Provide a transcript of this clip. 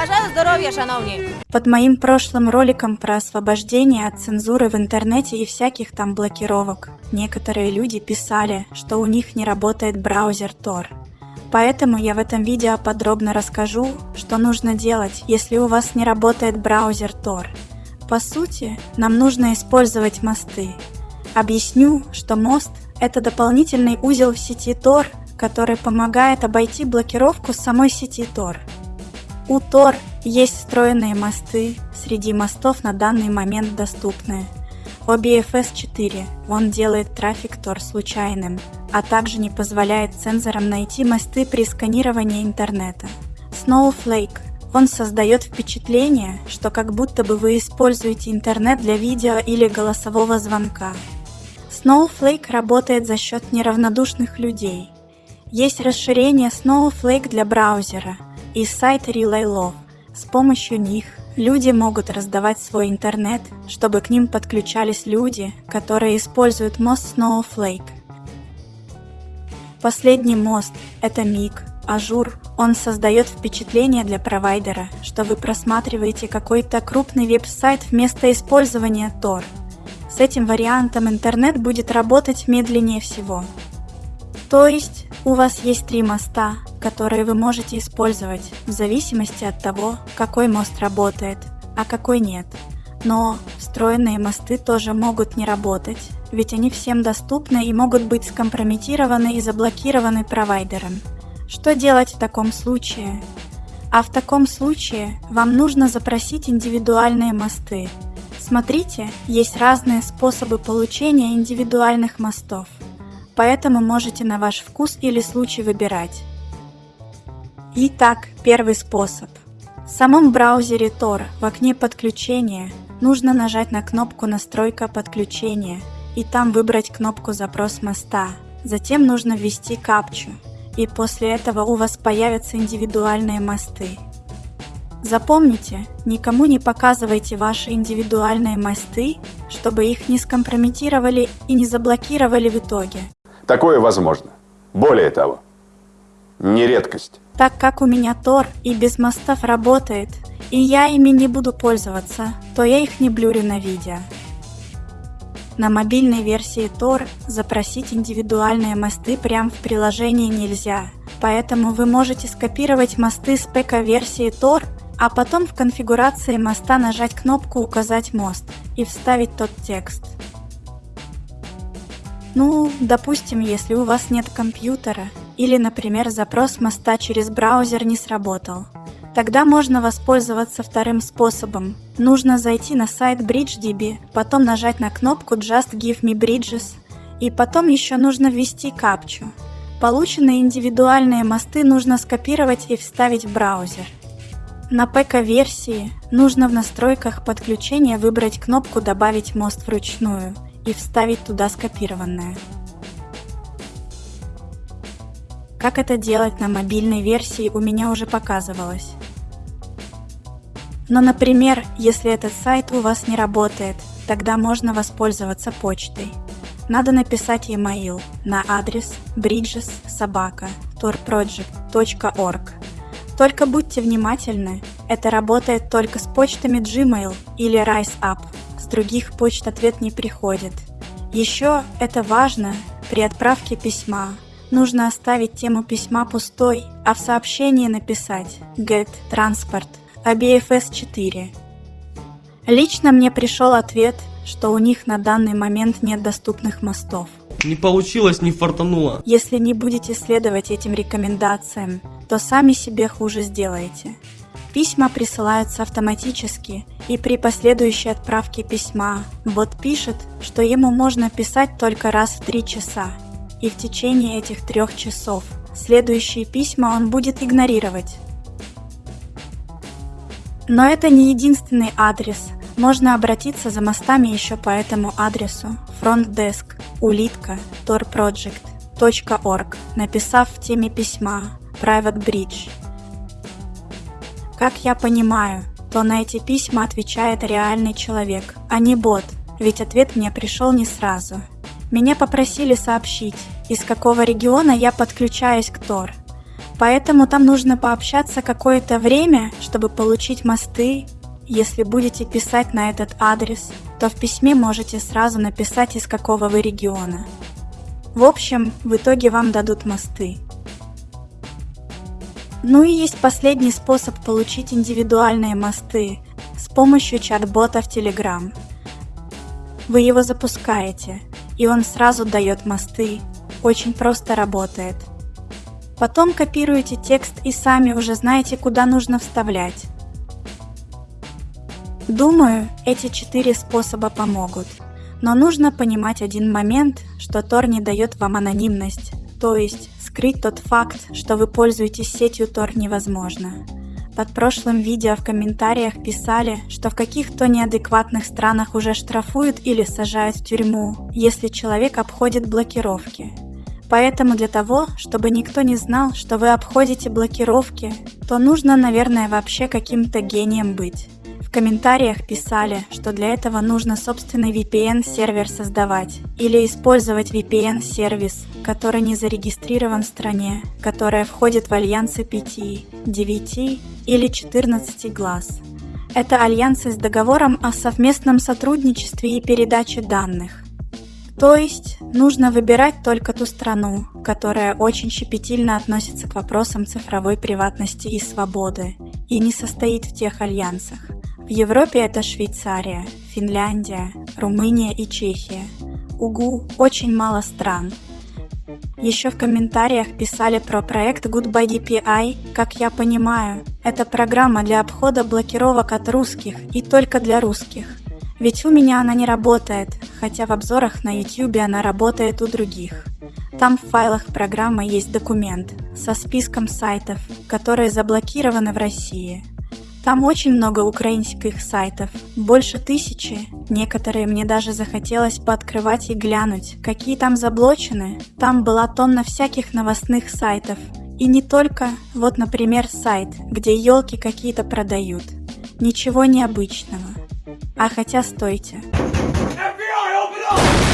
Бажаю здоров'я, шановні! Под моим прошлым роликом про освобождение от цензуры в интернете и всяких там блокировок, некоторые люди писали, что у них не работает браузер Tor. Поэтому я в этом видео подробно расскажу, что нужно делать, если у вас не работает браузер Tor. По сути, нам нужно использовать мосты. Объясню, что мост – это дополнительный узел в сети Tor, который помогает обойти блокировку самой сети Tor. У Tor есть встроенные мосты, среди мостов на данный момент доступны. OBFS 4, он делает трафик Tor случайным, а также не позволяет цензорам найти мосты при сканировании интернета. Snowflake, он создает впечатление, что как будто бы вы используете интернет для видео или голосового звонка. Snowflake работает за счет неравнодушных людей. Есть расширение Snowflake для браузера и сайт Relay Love. С помощью них люди могут раздавать свой интернет, чтобы к ним подключались люди, которые используют мост Snowflake. Последний мост – это Meek Azure. Он создает впечатление для провайдера, что вы просматриваете какой-то крупный веб-сайт вместо использования Tor. С этим вариантом интернет будет работать медленнее всего. То есть у вас есть три моста, которые вы можете использовать в зависимости от того, какой мост работает, а какой нет. Но встроенные мосты тоже могут не работать, ведь они всем доступны и могут быть скомпрометированы и заблокированы провайдером. Что делать в таком случае? А в таком случае вам нужно запросить индивидуальные мосты. Смотрите, есть разные способы получения индивидуальных мостов, поэтому можете на ваш вкус или случай выбирать. Итак, первый способ. В самом браузере Tor в окне подключения нужно нажать на кнопку «Настройка подключения» и там выбрать кнопку «Запрос моста». Затем нужно ввести капчу, и после этого у вас появятся индивидуальные мосты. Запомните, никому не показывайте ваши индивидуальные мосты, чтобы их не скомпрометировали и не заблокировали в итоге. Такое возможно. Более того, не редкость. Так как у меня Тор и без мостов работает, и я ими не буду пользоваться, то я их не блюрю на видео. На мобильной версии Tor запросить индивидуальные мосты прямо в приложении нельзя, поэтому вы можете скопировать мосты с ПК-версии Tor, а потом в конфигурации моста нажать кнопку «Указать мост» и вставить тот текст. Ну, допустим, если у вас нет компьютера, или, например, запрос моста через браузер не сработал. Тогда можно воспользоваться вторым способом. Нужно зайти на сайт BridgeDB, потом нажать на кнопку Just Give Me Bridges, и потом еще нужно ввести капчу. Полученные индивидуальные мосты нужно скопировать и вставить в браузер. На ПК-версии нужно в настройках подключения выбрать кнопку «Добавить мост вручную» и вставить туда скопированное. Как это делать на мобильной версии у меня уже показывалось. Но, например, если этот сайт у вас не работает, тогда можно воспользоваться почтой. Надо написать e-mail на адрес bridges.sobaka.torproject.org. Только будьте внимательны, это работает только с почтами Gmail или RiseUp, с других почт ответ не приходит. Еще это важно при отправке письма, Нужно оставить тему письма пустой, а в сообщении написать get transport ABFS 4. Лично мне пришел ответ, что у них на данный момент нет доступных мостов. Не получилось, не фартануло. Если не будете следовать этим рекомендациям, то сами себе хуже сделаете. Письма присылаются автоматически, и при последующей отправке письма бот пишет, что ему можно писать только раз в 3 часа, и в течение этих трех часов следующие письма он будет игнорировать. Но это не единственный адрес. Можно обратиться за мостами еще по этому адресу frontdesk улитка torproject.org, написав в теме письма Private Bridge. Как я понимаю, то на эти письма отвечает реальный человек, а не бот, ведь ответ мне пришел не сразу. Меня попросили сообщить, из какого региона я подключаюсь к Tor. Поэтому там нужно пообщаться какое-то время, чтобы получить мосты. Если будете писать на этот адрес, то в письме можете сразу написать, из какого вы региона. В общем, в итоге вам дадут мосты. Ну и есть последний способ получить индивидуальные мосты с помощью чат-бота в Telegram. Вы его запускаете, и он сразу дает мосты. Очень просто работает. Потом копируете текст и сами уже знаете, куда нужно вставлять. Думаю, эти четыре способа помогут. Но нужно понимать один момент, что Tor не дает вам анонимность, то есть скрыть тот факт, что вы пользуетесь сетью Tor невозможно. Под прошлым видео в комментариях писали, что в каких-то неадекватных странах уже штрафуют или сажают в тюрьму, если человек обходит блокировки. Поэтому для того, чтобы никто не знал, что вы обходите блокировки, то нужно, наверное, вообще каким-то гением быть. В комментариях писали, что для этого нужно собственный VPN-сервер создавать или использовать VPN-сервис, который не зарегистрирован в стране, которая входит в альянсы 5, 9 или 14 глаз. Это альянсы с договором о совместном сотрудничестве и передаче данных. То есть нужно выбирать только ту страну, которая очень щепетильно относится к вопросам цифровой приватности и свободы и не состоит в тех альянсах. В Европе это Швейцария, Финляндия, Румыния и Чехия. УГУ очень мало стран. Еще в комментариях писали про проект Goodbye DPI, как я понимаю, это программа для обхода блокировок от русских и только для русских. Ведь у меня она не работает, хотя в обзорах на YouTube она работает у других. Там в файлах программы есть документ со списком сайтов, которые заблокированы в России. Там очень много украинских сайтов, больше тысячи. Некоторые мне даже захотелось пооткрывать и глянуть, какие там заблочены. Там была тонна всяких новостных сайтов. И не только, вот, например, сайт, где елки какие-то продают. Ничего необычного. А хотя стойте. FBI,